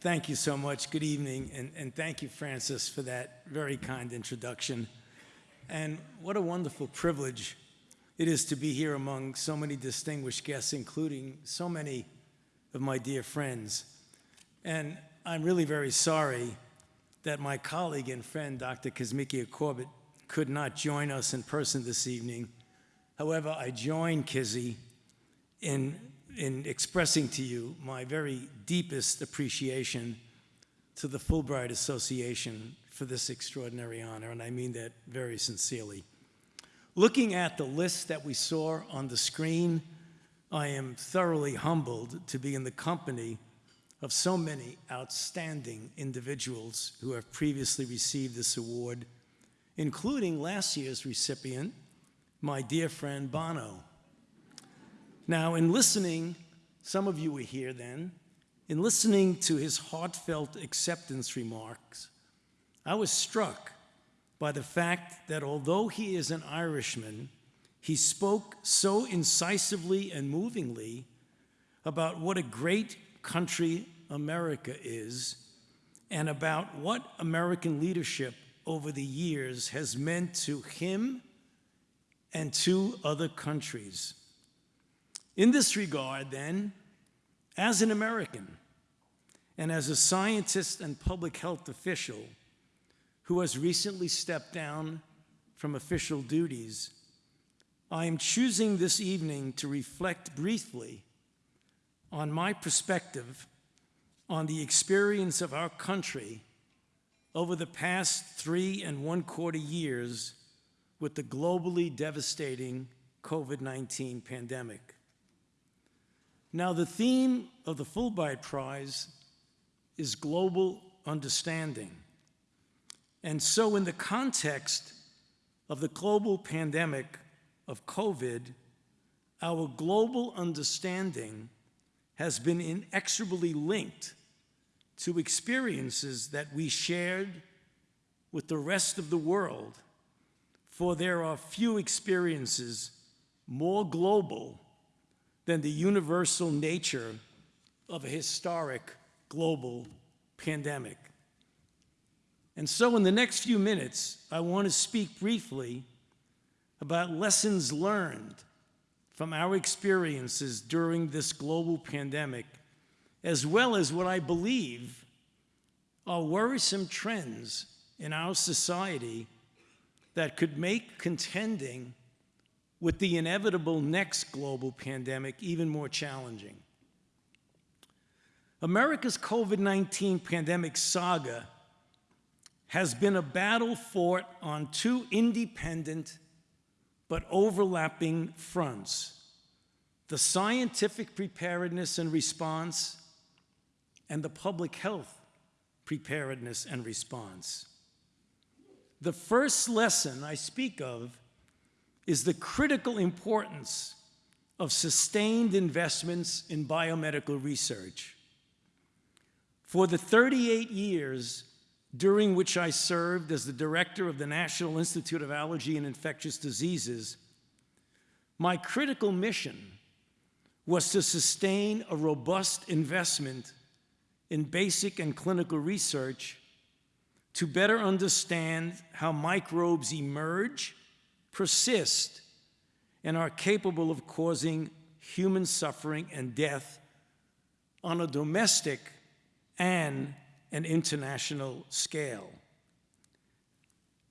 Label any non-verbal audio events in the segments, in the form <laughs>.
thank you so much. Good evening, and, and thank you, Francis, for that very kind introduction. And what a wonderful privilege it is to be here among so many distinguished guests, including so many of my dear friends. And I'm really very sorry that my colleague and friend, Dr. Kizzmekia Corbett, could not join us in person this evening. However, I join Kizzy in, in expressing to you my very deepest appreciation to the Fulbright Association for this extraordinary honor, and I mean that very sincerely. Looking at the list that we saw on the screen, I am thoroughly humbled to be in the company of so many outstanding individuals who have previously received this award, including last year's recipient, my dear friend Bono. Now, in listening, some of you were here then, in listening to his heartfelt acceptance remarks, I was struck by the fact that although he is an Irishman, he spoke so incisively and movingly about what a great country America is and about what American leadership over the years has meant to him and to other countries. In this regard, then, as an American and as a scientist and public health official who has recently stepped down from official duties, I am choosing this evening to reflect briefly on my perspective on the experience of our country over the past three and one quarter years with the globally devastating COVID-19 pandemic. Now, the theme of the Fulbright Prize is global understanding. And so in the context of the global pandemic of COVID, our global understanding has been inexorably linked to experiences that we shared with the rest of the world, for there are few experiences more global than the universal nature of a historic global pandemic. And so in the next few minutes, I want to speak briefly about lessons learned from our experiences during this global pandemic as well as what I believe are worrisome trends in our society that could make contending with the inevitable next global pandemic even more challenging. America's COVID-19 pandemic saga has been a battle fought on two independent but overlapping fronts, the scientific preparedness and response and the public health preparedness and response. The first lesson I speak of is the critical importance of sustained investments in biomedical research. For the 38 years during which I served as the director of the National Institute of Allergy and Infectious Diseases, my critical mission was to sustain a robust investment in basic and clinical research to better understand how microbes emerge, persist, and are capable of causing human suffering and death on a domestic and an international scale.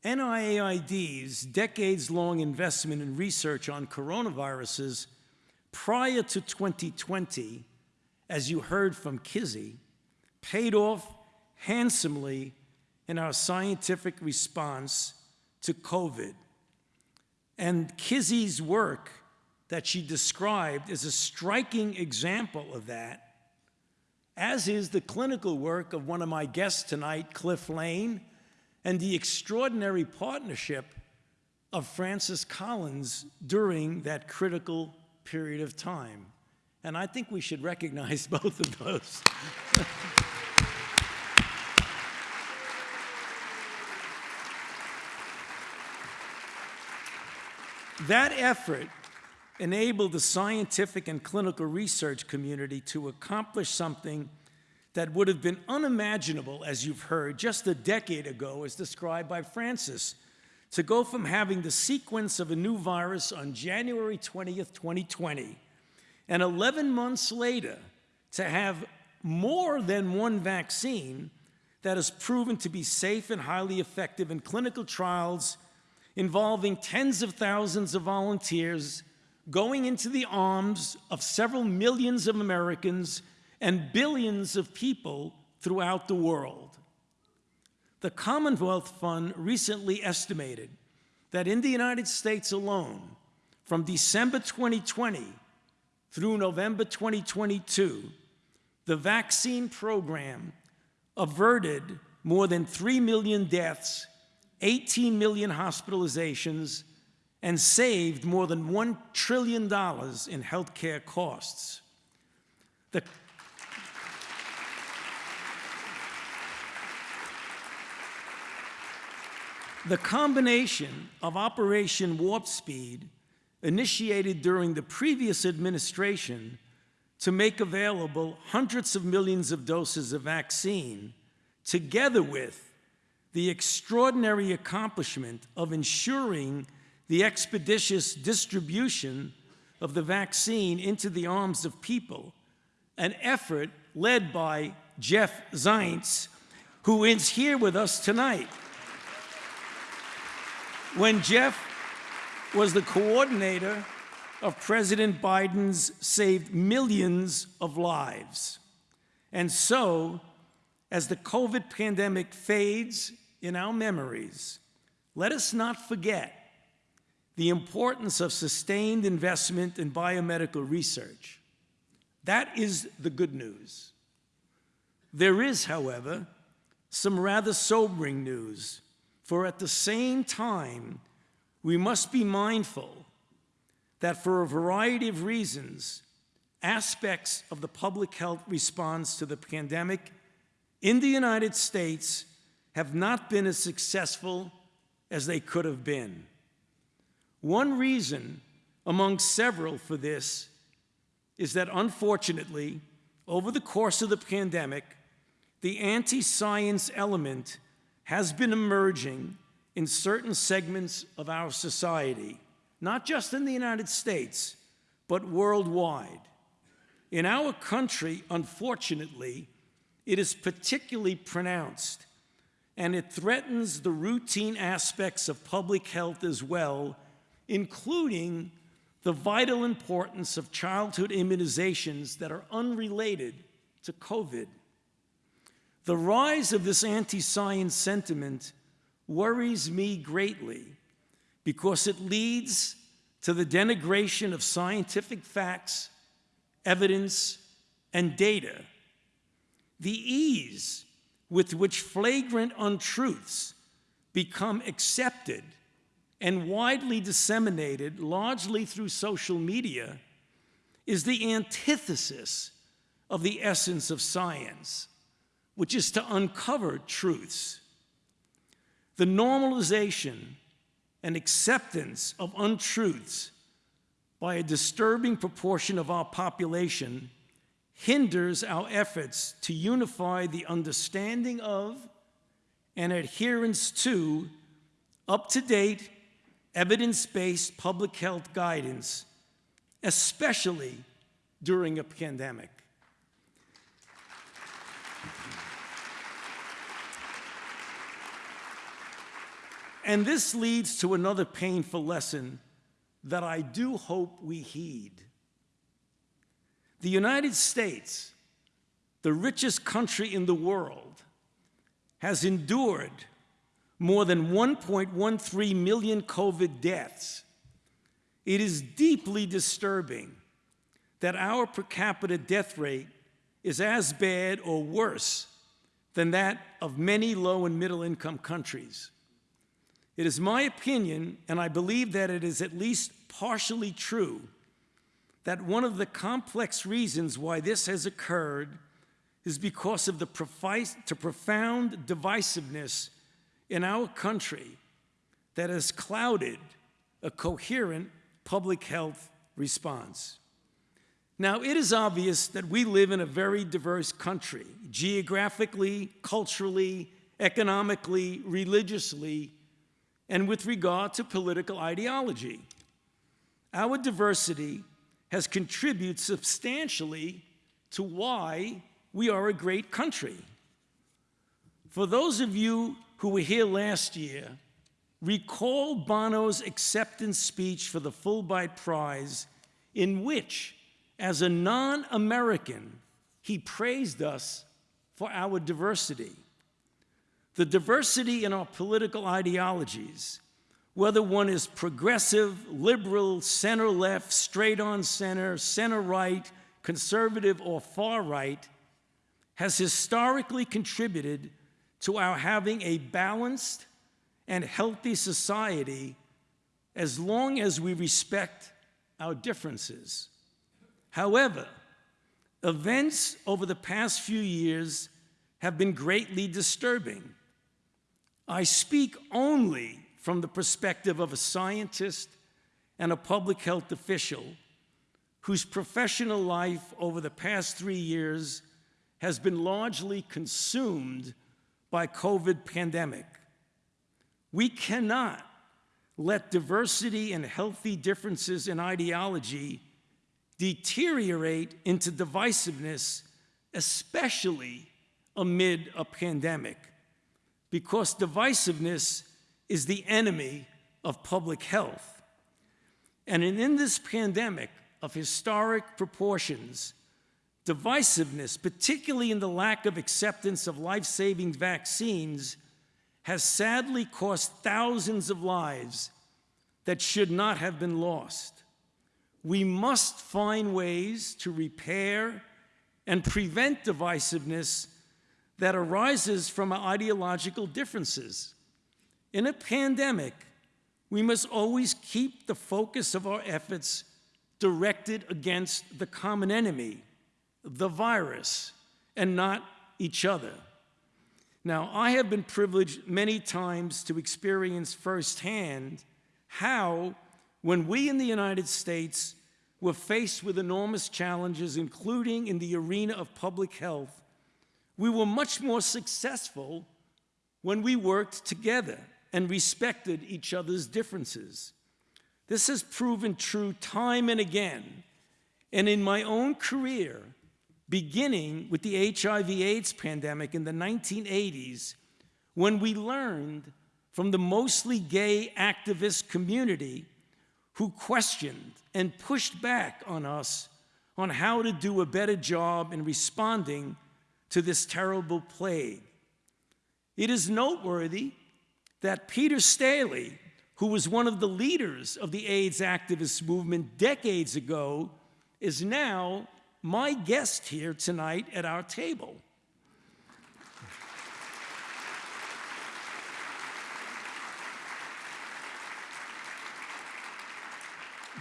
NIAID's decades-long investment in research on coronaviruses prior to 2020, as you heard from Kizzy, paid off handsomely in our scientific response to COVID. And Kizzy's work that she described is a striking example of that, as is the clinical work of one of my guests tonight, Cliff Lane, and the extraordinary partnership of Francis Collins during that critical period of time. And I think we should recognize <laughs> both of those. <laughs> That effort enabled the scientific and clinical research community to accomplish something that would have been unimaginable, as you've heard, just a decade ago, as described by Francis, to go from having the sequence of a new virus on January 20th, 2020, and 11 months later to have more than one vaccine that has proven to be safe and highly effective in clinical trials involving tens of thousands of volunteers going into the arms of several millions of Americans and billions of people throughout the world. The Commonwealth Fund recently estimated that in the United States alone, from December 2020 through November 2022, the vaccine program averted more than 3 million deaths, 18 million hospitalizations, and saved more than $1 trillion in healthcare costs. The The combination of Operation Warp Speed, initiated during the previous administration to make available hundreds of millions of doses of vaccine, together with the extraordinary accomplishment of ensuring the expeditious distribution of the vaccine into the arms of people, an effort led by Jeff Zients, who is here with us tonight. When Jeff was the coordinator of President Biden's saved millions of lives. And so, as the COVID pandemic fades in our memories, let us not forget the importance of sustained investment in biomedical research. That is the good news. There is, however, some rather sobering news, for at the same time, we must be mindful that for a variety of reasons, aspects of the public health response to the pandemic in the United States have not been as successful as they could have been. One reason among several for this is that unfortunately, over the course of the pandemic, the anti-science element has been emerging in certain segments of our society not just in the United States, but worldwide. In our country, unfortunately, it is particularly pronounced, and it threatens the routine aspects of public health as well, including the vital importance of childhood immunizations that are unrelated to COVID. The rise of this anti-science sentiment worries me greatly because it leads to the denigration of scientific facts, evidence, and data. The ease with which flagrant untruths become accepted and widely disseminated, largely through social media, is the antithesis of the essence of science, which is to uncover truths. The normalization and acceptance of untruths by a disturbing proportion of our population hinders our efforts to unify the understanding of and adherence to up-to-date, evidence-based public health guidance, especially during a pandemic. And this leads to another painful lesson that I do hope we heed. The United States, the richest country in the world, has endured more than 1.13 million COVID deaths. It is deeply disturbing that our per capita death rate is as bad or worse than that of many low and middle income countries. It is my opinion, and I believe that it is at least partially true, that one of the complex reasons why this has occurred is because of the profound divisiveness in our country that has clouded a coherent public health response. Now, it is obvious that we live in a very diverse country, geographically, culturally, economically, religiously, and with regard to political ideology. Our diversity has contributed substantially to why we are a great country. For those of you who were here last year, recall Bono's acceptance speech for the Fulbright Prize, in which, as a non American, he praised us for our diversity. The diversity in our political ideologies, whether one is progressive, liberal, center left, straight on center, center right, conservative, or far right, has historically contributed to our having a balanced and healthy society as long as we respect our differences. However, events over the past few years have been greatly disturbing. I speak only from the perspective of a scientist and a public health official whose professional life over the past three years has been largely consumed by COVID pandemic. We cannot let diversity and healthy differences in ideology deteriorate into divisiveness, especially amid a pandemic, because divisiveness is the enemy of public health. And in this pandemic of historic proportions, divisiveness, particularly in the lack of acceptance of life-saving vaccines, has sadly cost thousands of lives that should not have been lost. We must find ways to repair and prevent divisiveness that arises from ideological differences. In a pandemic, we must always keep the focus of our efforts directed against the common enemy, the virus, and not each other. Now, I have been privileged many times to experience firsthand how, when we in the United States were faced with enormous challenges, including in the arena of public health, we were much more successful when we worked together and respected each other's differences. This has proven true time and again. And in my own career, beginning with the HIV AIDS pandemic in the 1980s, when we learned from the mostly gay activist community who questioned and pushed back on us on how to do a better job in responding to this terrible plague. It is noteworthy that Peter Staley, who was one of the leaders of the AIDS activist movement decades ago, is now my guest here tonight at our table.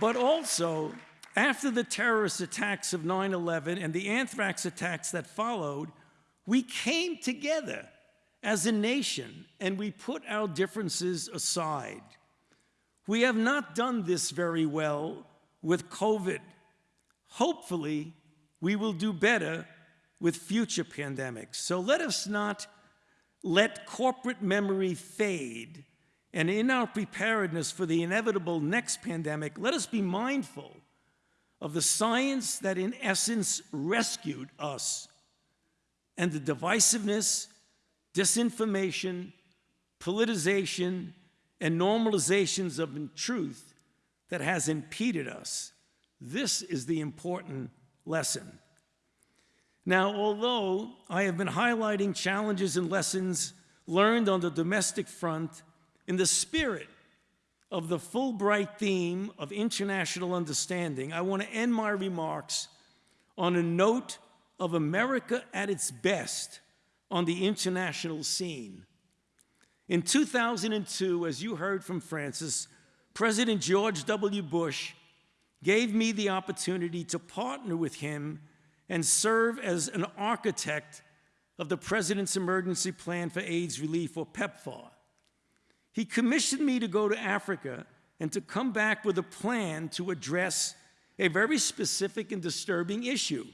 But also, after the terrorist attacks of 9 11 and the anthrax attacks that followed, we came together as a nation and we put our differences aside. We have not done this very well with COVID. Hopefully, we will do better with future pandemics. So let us not let corporate memory fade. And in our preparedness for the inevitable next pandemic, let us be mindful of the science that in essence rescued us and the divisiveness, disinformation, politicization, and normalizations of truth that has impeded us. This is the important lesson. Now, although I have been highlighting challenges and lessons learned on the domestic front in the spirit of the Fulbright theme of international understanding, I want to end my remarks on a note of America at its best on the international scene. In 2002, as you heard from Francis, President George W. Bush gave me the opportunity to partner with him and serve as an architect of the President's Emergency Plan for AIDS Relief, or PEPFAR. He commissioned me to go to Africa and to come back with a plan to address a very specific and disturbing issue.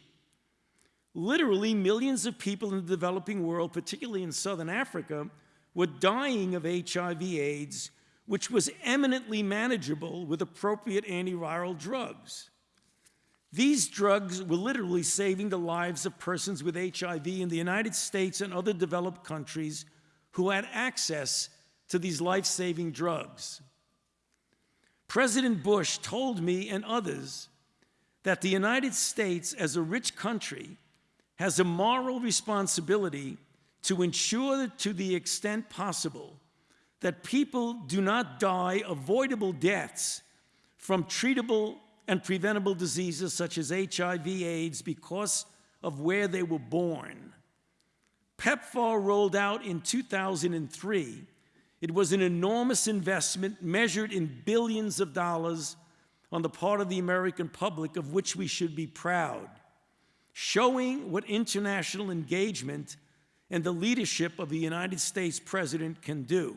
Literally, millions of people in the developing world, particularly in southern Africa, were dying of HIV/AIDS, which was eminently manageable with appropriate antiviral drugs. These drugs were literally saving the lives of persons with HIV in the United States and other developed countries who had access to these life-saving drugs. President Bush told me and others that the United States, as a rich country, has a moral responsibility to ensure to the extent possible that people do not die avoidable deaths from treatable and preventable diseases such as HIV, AIDS because of where they were born. PEPFAR rolled out in 2003. It was an enormous investment measured in billions of dollars on the part of the American public of which we should be proud, showing what international engagement and the leadership of the United States President can do.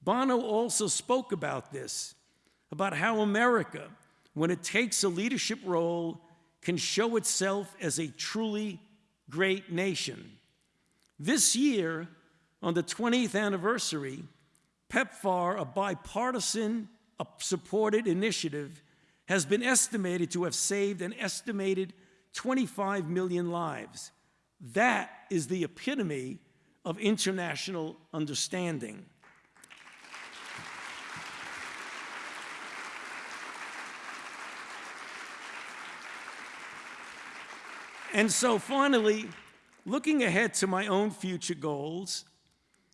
Bono also spoke about this, about how America when it takes a leadership role, can show itself as a truly great nation. This year, on the 20th anniversary, PEPFAR, a bipartisan uh, supported initiative, has been estimated to have saved an estimated 25 million lives. That is the epitome of international understanding. And so finally, looking ahead to my own future goals,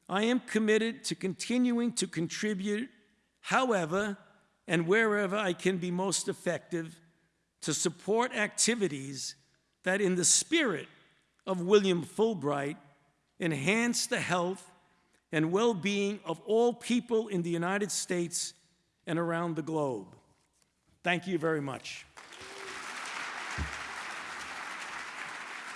I am committed to continuing to contribute however and wherever I can be most effective to support activities that in the spirit of William Fulbright enhance the health and well-being of all people in the United States and around the globe. Thank you very much.